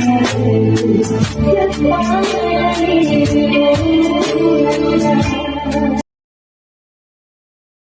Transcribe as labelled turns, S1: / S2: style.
S1: Just one.